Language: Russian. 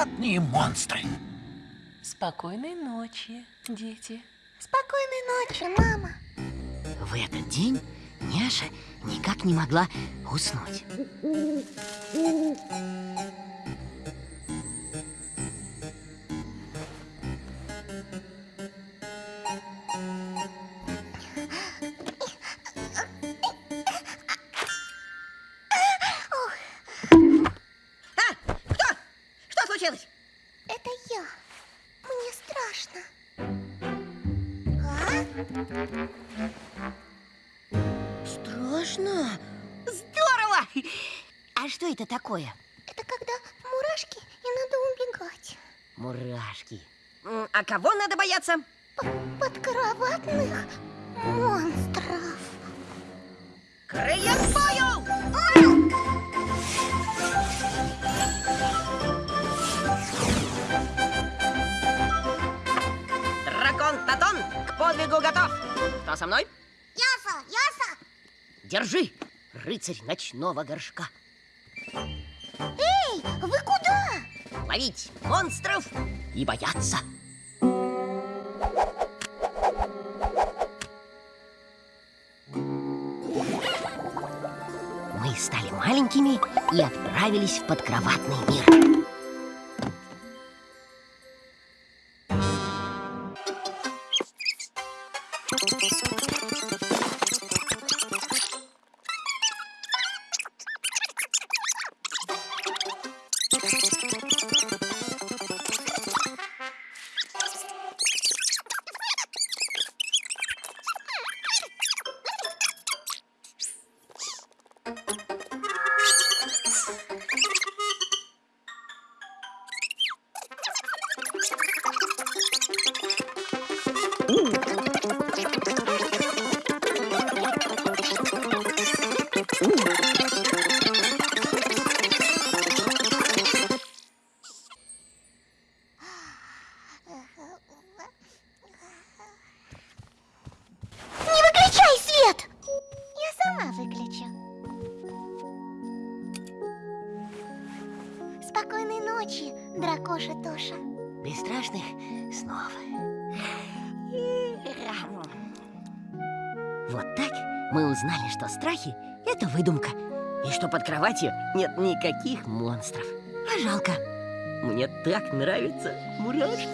подкроватные монстры. Спокойной ночи, дети. Спокойной ночи, мама. В этот день Няша никак не могла уснуть. Случилось? Это я. Мне страшно. А? Страшно? Здорово! А что это такое? Это когда мурашки и надо убегать. Мурашки. А кого надо бояться? П- Подкроватных монстров. Крылья бою! Подвигу готов. Кто со мной? Яса, яса. Держи, рыцарь ночного горшка. Эй, вы куда? Ловить монстров и бояться. Мы стали маленькими и отправились в подкроватный мир. Не Спокойной ночи, дракоша Тоша. Бесстрашных снов. Вот так мы узнали, что страхи — это выдумка. И что под кроватью нет никаких монстров. А жалко. Мне так нравятся мурашки.